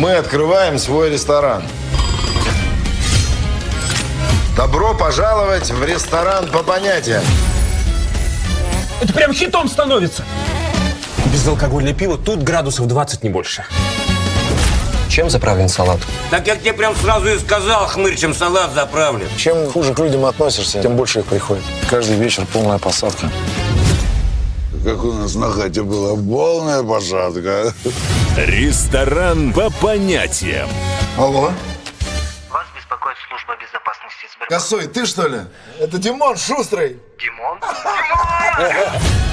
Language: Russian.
Мы открываем свой ресторан. Добро пожаловать в ресторан по понятиям. Это прям хитом становится. Безалкогольное пиво тут градусов 20 не больше. Чем заправлен салат? Так я тебе прям сразу и сказал, хмырь, чем салат заправлен. Чем хуже к людям относишься, тем больше их приходит. Каждый вечер полная посадка. Как у нас на хате была полная посадка. Ресторан по понятиям. Алло? Вас беспокоит служба безопасности Сбербанка. Косой, ты что ли? Это Димон Шустрый. Димон? Димон!